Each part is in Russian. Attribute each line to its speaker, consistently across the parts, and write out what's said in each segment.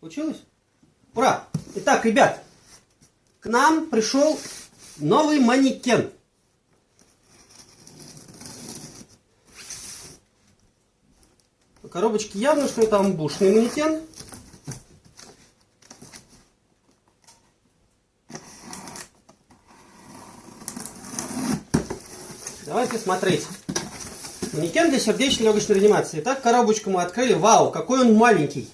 Speaker 1: Получилось? Ура! Итак, ребят, к нам пришел новый манекен. По коробочке явно, что это амбушный манекен. Давайте смотреть. Манекен для сердечно-легочной реанимации. Итак, коробочку мы открыли. Вау, какой он маленький.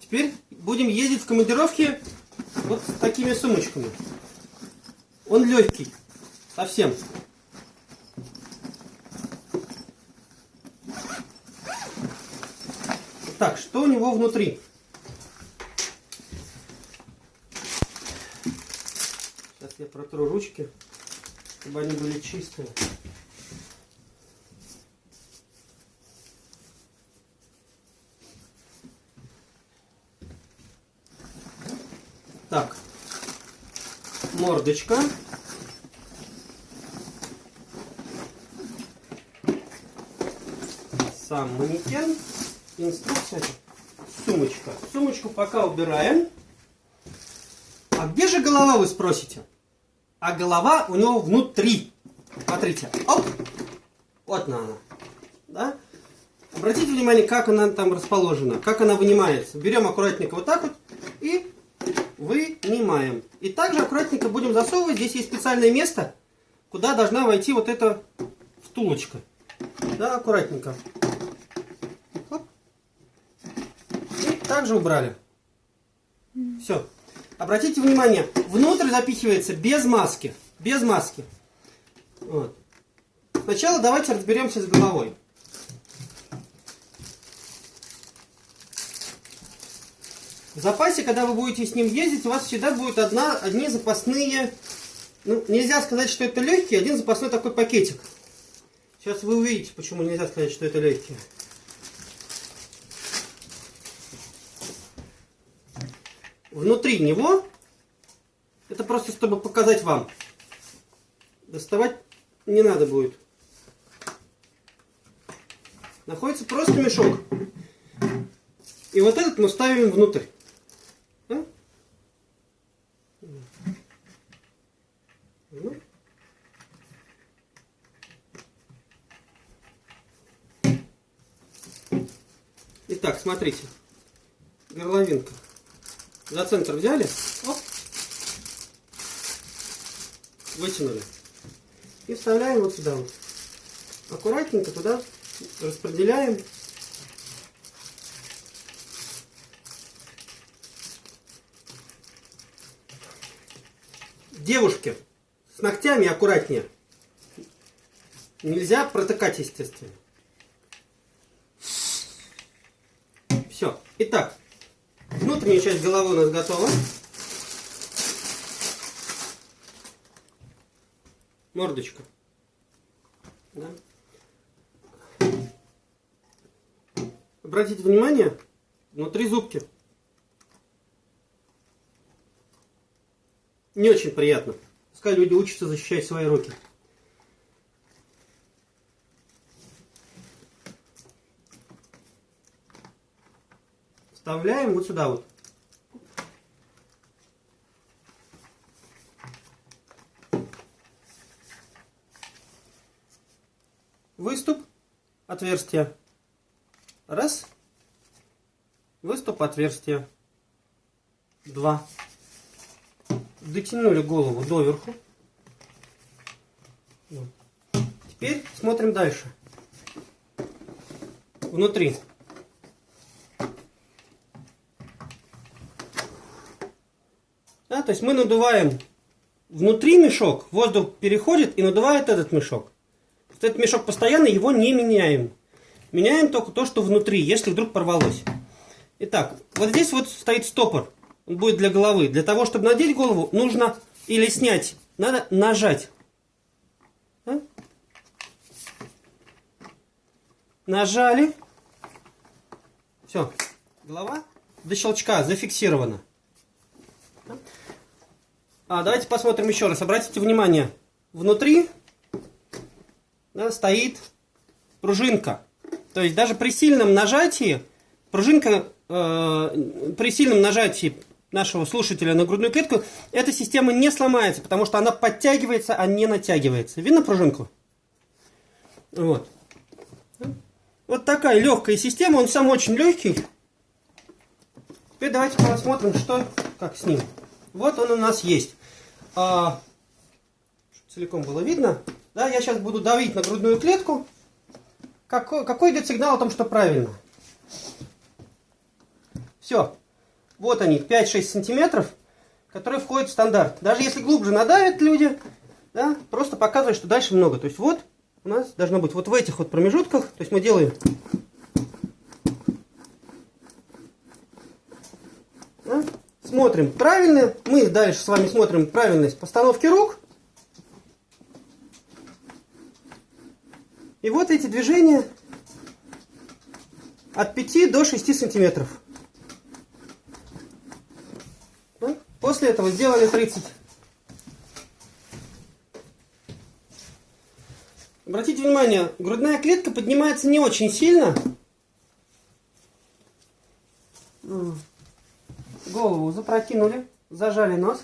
Speaker 1: Теперь будем ездить в командировки вот с такими сумочками. Он легкий. Совсем. Так, что у него внутри? Сейчас я протру ручки, чтобы они были чистые. Так, мордочка. Сам манекен. Инструкция. Сумочка. Сумочку пока убираем. Где же голова, вы спросите? А голова у него внутри. Смотрите. Оп. Вот она. Да? Обратите внимание, как она там расположена, как она вынимается. Берем аккуратненько вот так вот и вынимаем. И также аккуратненько будем засовывать. Здесь есть специальное место, куда должна войти вот эта втулочка. Да, аккуратненько. Оп. И также убрали. Все. Обратите внимание, внутрь запихивается без маски. Без маски. Вот. Сначала давайте разберемся с головой. В запасе, когда вы будете с ним ездить, у вас всегда будет одна, одни запасные, ну, нельзя сказать, что это легкий, один запасной такой пакетик. Сейчас вы увидите, почему нельзя сказать, что это легкие. Внутри него, это просто чтобы показать вам, доставать не надо будет. Находится просто мешок. И вот этот мы ставим внутрь. Да? Ну. Итак, смотрите. Горловинка. За центр взяли. Оп. Вытянули. И вставляем вот сюда вот. Аккуратненько туда распределяем. Девушки, с ногтями аккуратнее. Нельзя протыкать, естественно. Все. Итак, внутренняя часть головы у нас готова. Мордочка. Да. Обратите внимание, внутри зубки. Не очень приятно. Пускай люди учатся защищать свои руки. Вставляем вот сюда вот. Выступ, отверстие. Раз. Выступ, отверстие. Два. Дотянули голову доверху. Теперь смотрим дальше. Внутри. Да, то есть мы надуваем внутри мешок, воздух переходит и надувает этот мешок. Этот мешок постоянно, его не меняем. Меняем только то, что внутри, если вдруг порвалось. Итак, вот здесь вот стоит стопор. Он будет для головы. Для того, чтобы надеть голову, нужно или снять, надо нажать. Да? Нажали. Все. Голова до щелчка зафиксирована. А, давайте посмотрим еще раз. Обратите внимание, внутри да, стоит пружинка. То есть даже при сильном нажатии, пружинка э, при сильном нажатии нашего слушателя на грудную клетку, эта система не сломается, потому что она подтягивается, а не натягивается. Видно пружинку? Вот. Вот такая легкая система, он сам очень легкий. Теперь давайте посмотрим, что, как с ним. Вот он у нас есть. А, целиком было видно. Да, я сейчас буду давить на грудную клетку. Какой, какой идет сигнал о том, что правильно? Все. Вот они, 5-6 сантиметров, которые входят в стандарт. Даже если глубже надавят люди, да, просто показывает, что дальше много. То есть вот у нас должно быть вот в этих вот промежутках, то есть мы делаем да, смотрим правильно, мы дальше с вами смотрим правильность постановки рук. И вот эти движения от 5 до 6 сантиметров. После этого сделали 30. Обратите внимание, грудная клетка поднимается не очень сильно. Голову запрокинули, зажали нос.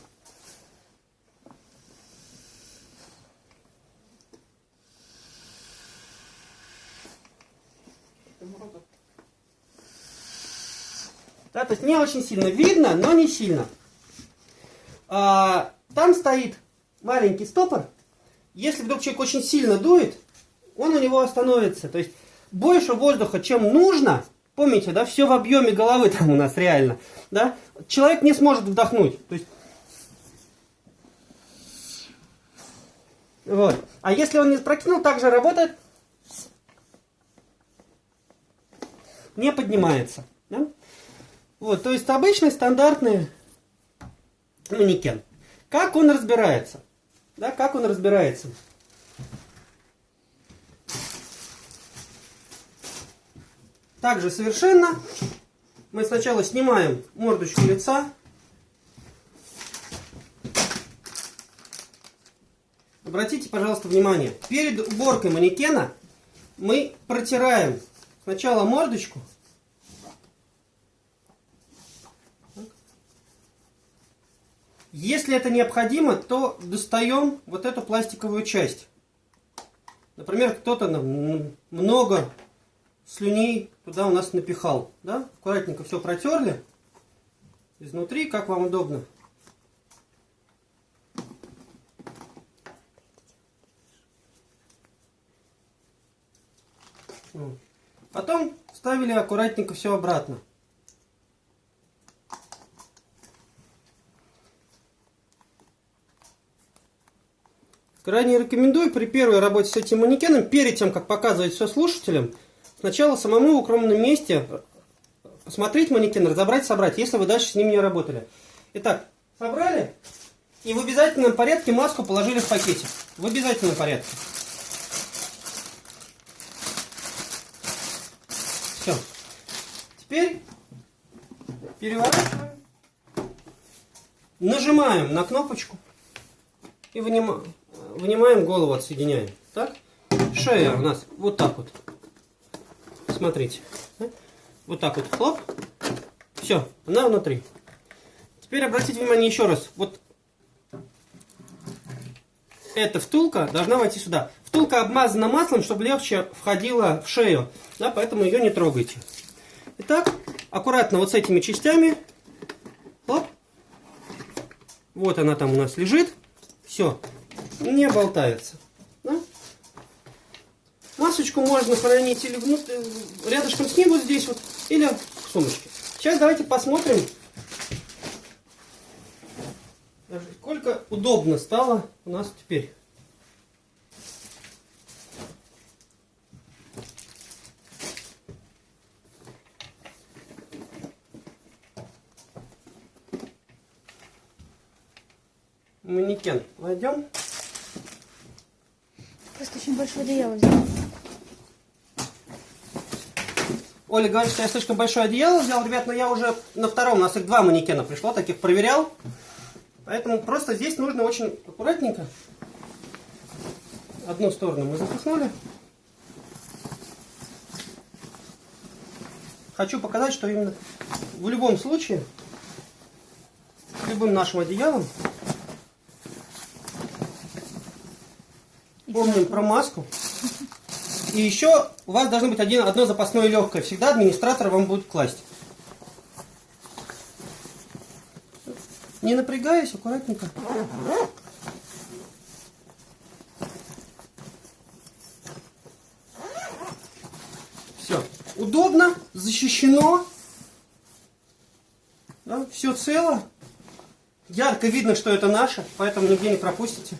Speaker 1: Да, то есть не очень сильно видно, но не сильно. А, там стоит маленький стопор. Если вдруг человек очень сильно дует, он у него остановится. То есть больше воздуха, чем нужно, помните, да, все в объеме головы там у нас реально, да, человек не сможет вдохнуть. То есть, вот. А если он не спрокинул, также работает, не поднимается. Да? Вот, то есть обычный стандартный манекен. Как он разбирается? Да, как он разбирается? Также совершенно мы сначала снимаем мордочку лица. Обратите, пожалуйста, внимание. Перед уборкой манекена мы протираем сначала мордочку, Если это необходимо, то достаем вот эту пластиковую часть. Например, кто-то много слюней туда у нас напихал. Да? Аккуратненько все протерли. Изнутри, как вам удобно. Потом ставили аккуратненько все обратно. Крайне рекомендую при первой работе с этим манекеном, перед тем, как показывать все слушателям, сначала самому в укромном месте посмотреть манекен, разобрать, собрать, если вы дальше с ним не работали. Итак, собрали и в обязательном порядке маску положили в пакете. В обязательном порядке. Все. Теперь переворачиваем, нажимаем на кнопочку и вынимаем вынимаем голову, отсоединяем. Так? Шея у нас вот так вот. Смотрите. Вот так вот. Хлоп. Все, она внутри. Теперь обратите внимание еще раз. Вот эта втулка должна войти сюда. Втулка обмазана маслом, чтобы легче входила в шею. Да, поэтому ее не трогайте. Итак, аккуратно вот с этими частями. Хлоп. Вот она там у нас лежит. Все не болтается. Масочку можно хранить или внутрь, рядышком с ним вот здесь вот, или в сумочке. Сейчас давайте посмотрим, сколько удобно стало у нас теперь. манекен найдем.
Speaker 2: Просто очень большое одеяло взял.
Speaker 1: Оля говорит, что я слишком большое одеяло взял, ребят, но я уже на втором, у нас их два манекена пришло, таких проверял. Поэтому просто здесь нужно очень аккуратненько. Одну сторону мы запихнули. Хочу показать, что именно в любом случае, с любым нашим одеялом, помним про маску. И еще у вас должно быть один, одно запасное легкое. Всегда администратор вам будет класть. Не напрягаясь, аккуратненько. Все. Удобно, защищено. Да, все цело. Ярко видно, что это наше, поэтому нигде не пропустите.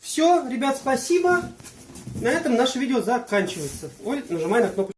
Speaker 1: Все, ребят, спасибо. На этом наше видео заканчивается. Оль, нажимай на кнопку.